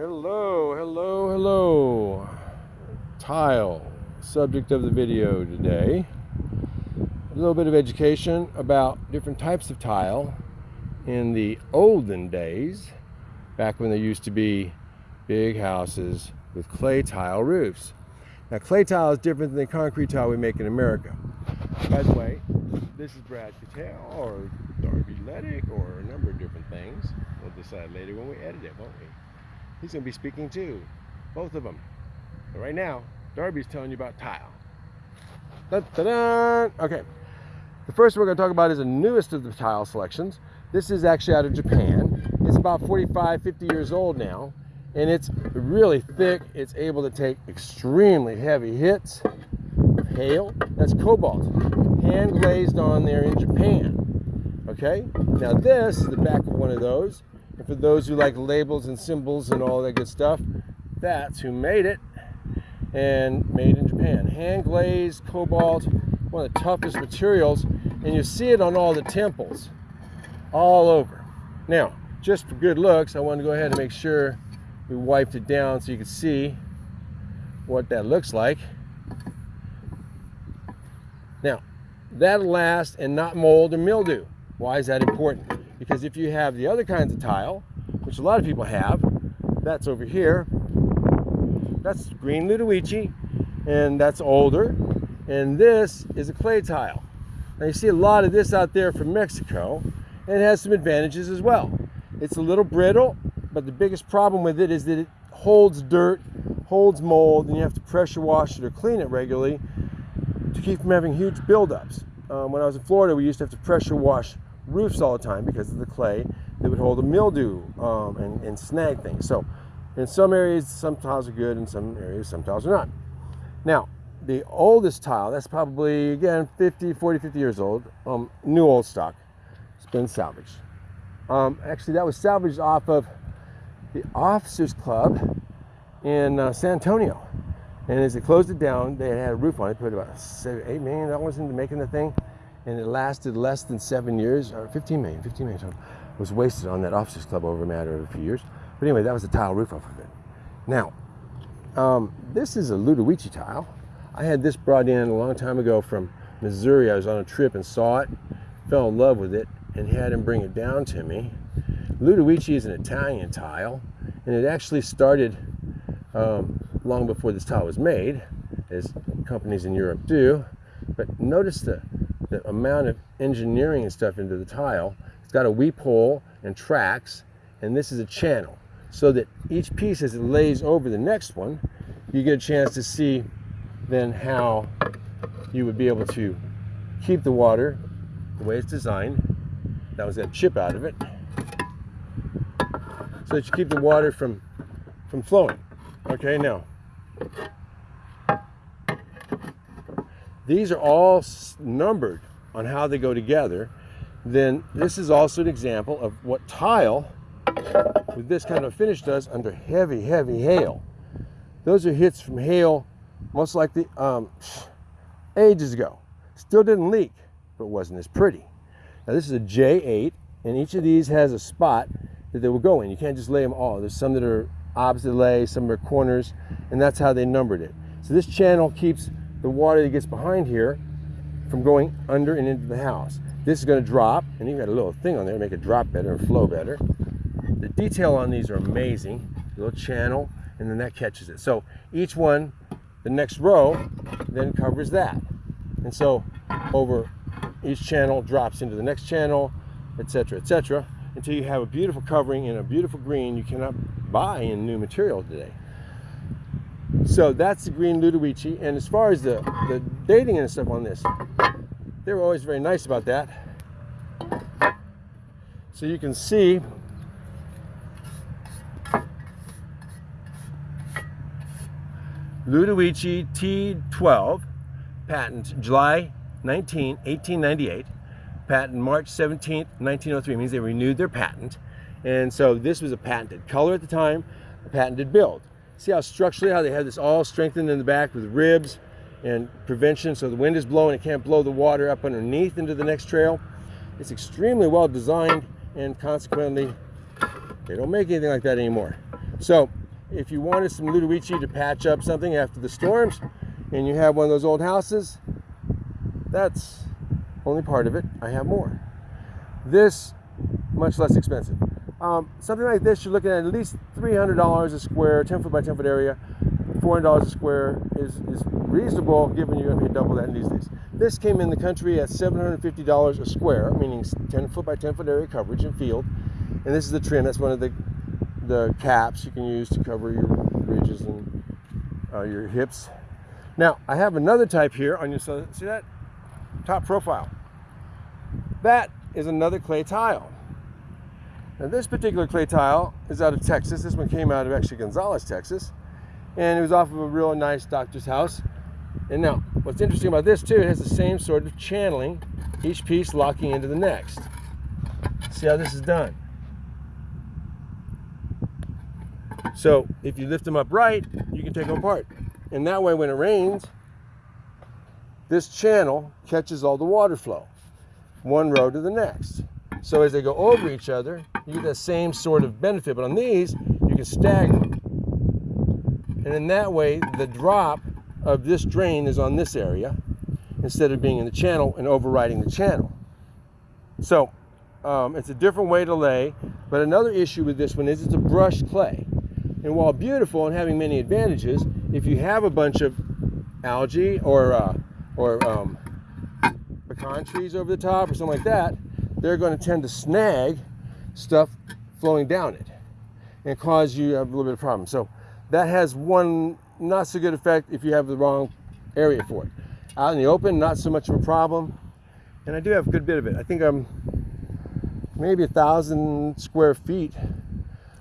Hello, hello, hello. Tile, subject of the video today. A little bit of education about different types of tile in the olden days, back when there used to be big houses with clay tile roofs. Now clay tile is different than the concrete tile we make in America. By the way, this is Brad Cattell or Darby Ledick or a number of different things. We'll decide later when we edit it, won't we? He's going to be speaking too. Both of them. But right now, Darby's telling you about tile. Okay. The first we're going to talk about is the newest of the tile selections. This is actually out of Japan. It's about 45, 50 years old now. And it's really thick. It's able to take extremely heavy hits hail. That's cobalt. Hand glazed on there in Japan. Okay? Now this is the back of one of those. For those who like labels and symbols and all that good stuff, that's who made it. And made in Japan. Hand glazed cobalt, one of the toughest materials. And you see it on all the temples, all over. Now, just for good looks, I want to go ahead and make sure we wiped it down so you can see what that looks like. Now, that'll last and not mold or mildew. Why is that important? Because if you have the other kinds of tile, which a lot of people have, that's over here, that's green Ludowici, and that's older. And this is a clay tile. Now you see a lot of this out there from Mexico, and it has some advantages as well. It's a little brittle, but the biggest problem with it is that it holds dirt, holds mold, and you have to pressure wash it or clean it regularly to keep from having huge buildups. Um, when I was in Florida, we used to have to pressure wash roofs all the time because of the clay that would hold a mildew um, and, and snag things. So in some areas, some tiles are good, in some areas, some tiles are not. Now, the oldest tile, that's probably, again, 50, 40, 50 years old, um, new old stock. It's been salvaged. Um, actually, that was salvaged off of the Officers Club in uh, San Antonio. And as they closed it down, they had a roof on it, put about $8 million into making the thing and it lasted less than seven years, or 15 million, 15 million was wasted on that officers club over a matter of a few years. But anyway, that was the tile roof off of it. Now, um, this is a Ludowici tile. I had this brought in a long time ago from Missouri. I was on a trip and saw it, fell in love with it, and had him bring it down to me. Ludowici is an Italian tile, and it actually started um, long before this tile was made, as companies in Europe do. But notice the the amount of engineering and stuff into the tile. It's got a weep hole and tracks, and this is a channel. So that each piece as it lays over the next one, you get a chance to see then how you would be able to keep the water the way it's designed. That was that chip out of it. So that you keep the water from, from flowing. Okay, now, these are all numbered on how they go together, then this is also an example of what tile with this kind of finish does under heavy, heavy hail. Those are hits from hail most likely um, ages ago. Still didn't leak, but wasn't as pretty. Now this is a J8, and each of these has a spot that they will go in. You can't just lay them all. There's some that are opposite lay, some are corners, and that's how they numbered it. So this channel keeps the water that gets behind here from going under and into the house. This is going to drop, and you've got a little thing on there to make it drop better and flow better. The detail on these are amazing. Little channel, and then that catches it. So each one, the next row, then covers that. And so over each channel drops into the next channel, etc., etc., until you have a beautiful covering in a beautiful green you cannot buy in new material today. So that's the green Ludowici. And as far as the, the dating and stuff on this, they were always very nice about that. So you can see Ludowici T12, patent July 19, 1898, patent March 17, 1903, means they renewed their patent. And so this was a patented color at the time, a patented build. See how structurally, how they have this all strengthened in the back with ribs and prevention so the wind is blowing, it can't blow the water up underneath into the next trail. It's extremely well designed and consequently, they don't make anything like that anymore. So if you wanted some Ludowici to patch up something after the storms and you have one of those old houses, that's only part of it. I have more. This, much less expensive. Um, something like this, you're looking at at least $300 a square, 10 foot by 10 foot area. $400 a square is, is reasonable given you're going to pay double that in these days. This came in the country at $750 a square, meaning 10 foot by 10 foot area coverage in field. And this is the trim. That's one of the, the caps you can use to cover your ridges and uh, your hips. Now, I have another type here on your, see that? Top profile. That is another clay tile. Now this particular clay tile is out of Texas. This one came out of actually Gonzales, Texas. And it was off of a real nice doctor's house. And now, what's interesting about this too, it has the same sort of channeling, each piece locking into the next. See how this is done. So if you lift them up right, you can take them apart. And that way when it rains, this channel catches all the water flow, one row to the next. So as they go over each other, you get the same sort of benefit. But on these, you can stagger them. And in that way, the drop of this drain is on this area instead of being in the channel and overriding the channel. So um, it's a different way to lay. But another issue with this one is it's a brushed clay. And while beautiful and having many advantages, if you have a bunch of algae or, uh, or um, pecan trees over the top or something like that, they're going to tend to snag stuff flowing down it and cause you a little bit of problem. So that has one not so good effect if you have the wrong area for it. Out in the open, not so much of a problem. And I do have a good bit of it. I think I'm maybe a thousand square feet,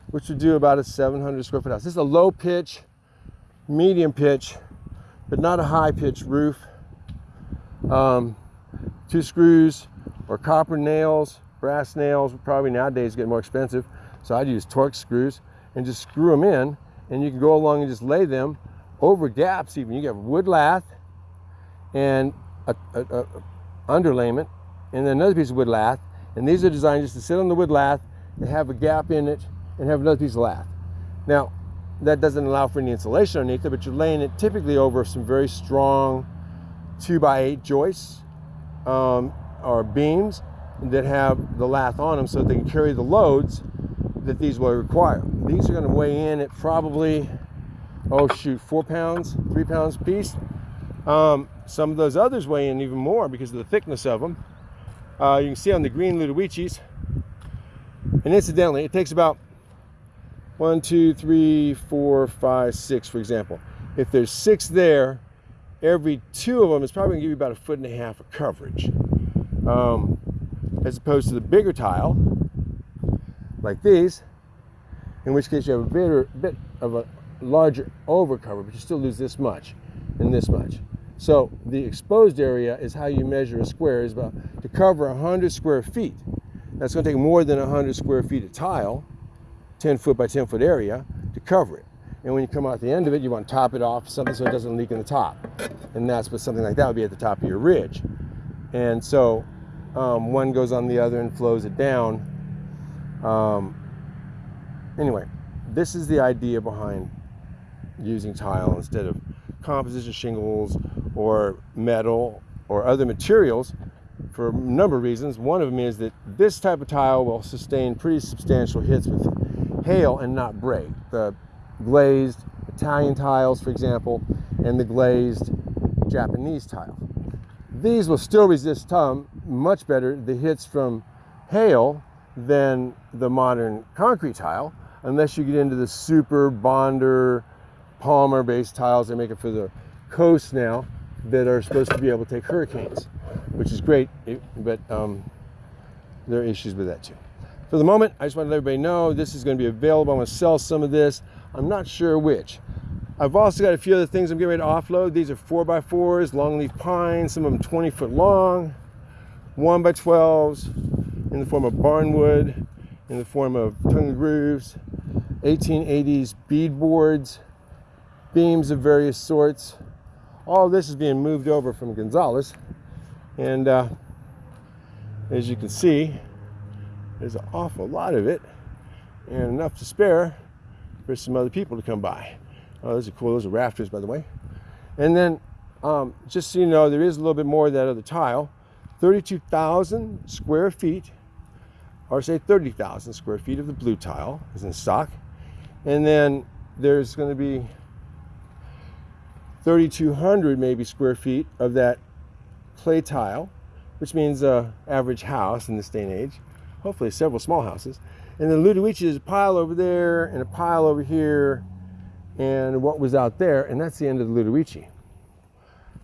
which would do about a 700 square foot house. This is a low pitch, medium pitch, but not a high pitch roof. Um, two screws, or copper nails, brass nails, probably nowadays get more expensive. So I'd use Torx screws and just screw them in and you can go along and just lay them over gaps even. You get wood lath and a, a, a underlayment and then another piece of wood lath. And these are designed just to sit on the wood lath and have a gap in it and have another piece of lath. Now, that doesn't allow for any insulation underneath it, but you're laying it typically over some very strong two by eight joists. Um, or beams that have the lath on them so they can carry the loads that these will require. These are going to weigh in at probably, oh shoot, four pounds, three pounds a piece. Um, some of those others weigh in even more because of the thickness of them. Uh, you can see on the green Ludowicis. And incidentally, it takes about one, two, three, four, five, six, for example. If there's six there, every two of them is probably going to give you about a foot and a half of coverage um, as opposed to the bigger tile like these in which case you have a bit, bit of a larger overcover but you still lose this much and this much. So the exposed area is how you measure a square is about to cover 100 square feet. That's going to take more than 100 square feet of tile 10 foot by 10 foot area to cover it. And when you come out the end of it you want to top it off something so it doesn't leak in the top. And that's what something like that would be at the top of your ridge. And so um, one goes on the other and flows it down. Um, anyway, this is the idea behind using tile instead of composition shingles or metal or other materials for a number of reasons. One of them is that this type of tile will sustain pretty substantial hits with hail and not break. The glazed Italian tiles, for example, and the glazed Japanese tile. These will still resist time much better the hits from hail than the modern concrete tile, unless you get into the super bonder polymer based tiles they make it for the coast now that are supposed to be able to take hurricanes, which is great, but um, there are issues with that too. For the moment, I just want to let everybody know this is going to be available. I'm going to sell some of this. I'm not sure which. I've also got a few other things I'm getting ready to offload. These are 4x4s, longleaf pines, some of them 20 foot long, 1 by 12s in the form of barnwood, in the form of tongue grooves, 1880s bead boards, beams of various sorts. All this is being moved over from Gonzales. And uh, as you can see, there's an awful lot of it and enough to spare for some other people to come by. Oh, those are cool. Those are rafters, by the way. And then, um, just so you know, there is a little bit more of that other tile. 32,000 square feet, or say 30,000 square feet of the blue tile is in stock. And then there's going to be 3,200 maybe square feet of that clay tile, which means a average house in this day and age. Hopefully several small houses. And then Ludowici is a pile over there and a pile over here and what was out there, and that's the end of the Ludowici.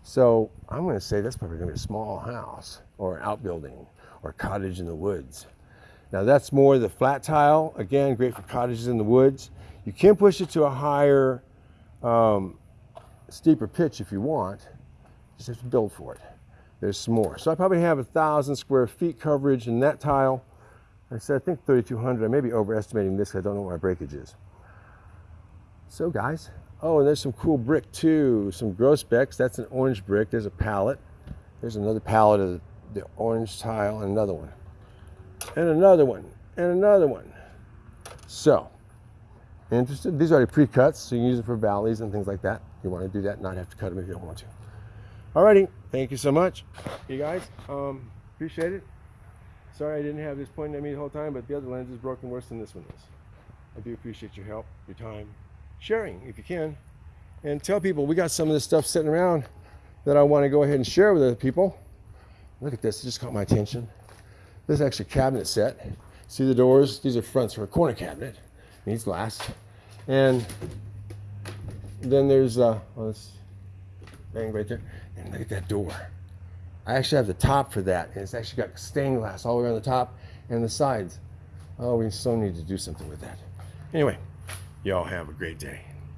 So I'm going to say that's probably going to be a small house or an outbuilding or cottage in the woods. Now that's more the flat tile. Again, great for cottages in the woods. You can push it to a higher, um, steeper pitch if you want. Just have to build for it. There's some more. So I probably have a thousand square feet coverage in that tile. I said I think 3,200. I may be overestimating this. I don't know what my breakage is. So guys, oh, and there's some cool brick too. Some Grosbecks. That's an orange brick. There's a pallet. There's another pallet of the orange tile and another one. And another one. And another one. So, interested? These are already pre-cuts, so you can use them for valleys and things like that. You want to do that, not have to cut them if you don't want to. Alrighty, thank you so much. You guys, um, appreciate it. Sorry I didn't have this pointing at me the whole time, but the other lens is broken worse than this one is. I do appreciate your help, your time, sharing if you can. And tell people we got some of this stuff sitting around that I want to go ahead and share with other people. Look at this, it just caught my attention. This is actually a cabinet set. See the doors? These are fronts for a corner cabinet. Needs glass. And then there's uh oh, this right there. And look at that door. I actually have the top for that. And it's actually got stained glass all around the top and the sides. Oh, we so need to do something with that. Anyway, y'all have a great day.